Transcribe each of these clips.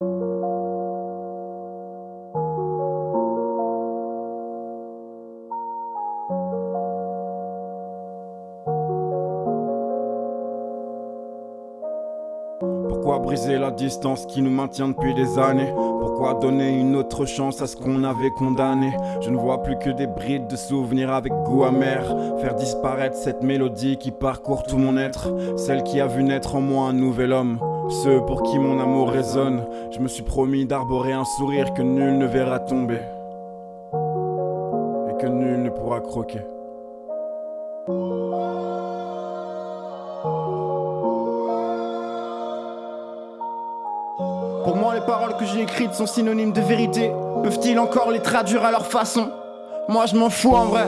Pourquoi briser la distance qui nous maintient depuis des années? Pourquoi donner une autre chance à ce qu'on avait condamné? Je ne vois plus que des brides de souvenirs avec goût amer. Faire disparaître cette mélodie qui parcourt tout mon être. Celle qui a vu naître en moi un nouvel homme Ceux pour qui mon amour résonne Je me suis promis d'arborer un sourire que nul ne verra tomber Et que nul ne pourra croquer Pour moi, les paroles que j'ai écrites sont synonymes de vérité. Peuvent-ils encore les traduire à leur façon? Moi, je m'en fous en vrai.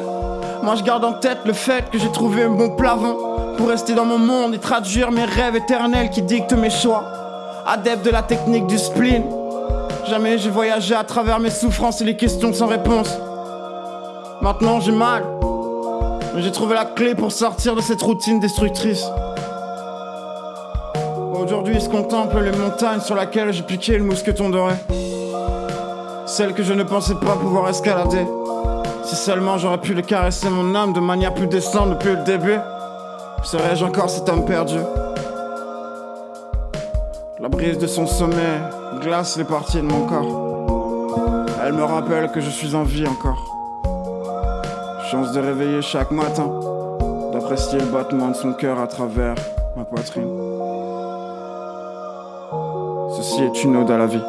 Moi, je garde en tête le fait que j'ai trouvé un bon plafond pour rester dans mon monde et traduire mes rêves éternels qui dictent mes choix. Adepte de la technique du spleen. Jamais j'ai voyagé à travers mes souffrances et les questions sans réponse. Maintenant, j'ai mal. Mais j'ai trouvé la clé pour sortir de cette routine destructrice. Aujourd'hui se contemple les montagnes sur lesquelles j'ai piqué le mousqueton doré. Celles que je ne pensais pas pouvoir escalader. Si seulement j'aurais pu les caresser mon âme de manière plus décente depuis le début, serais-je encore cet homme perdu? La brise de son sommet glace les parties de mon corps. Elle me rappelle que je suis en vie encore. Chance de réveiller chaque matin, d'apprécier le battement de son cœur à travers ma poitrine. Ceci est une ode à la vie.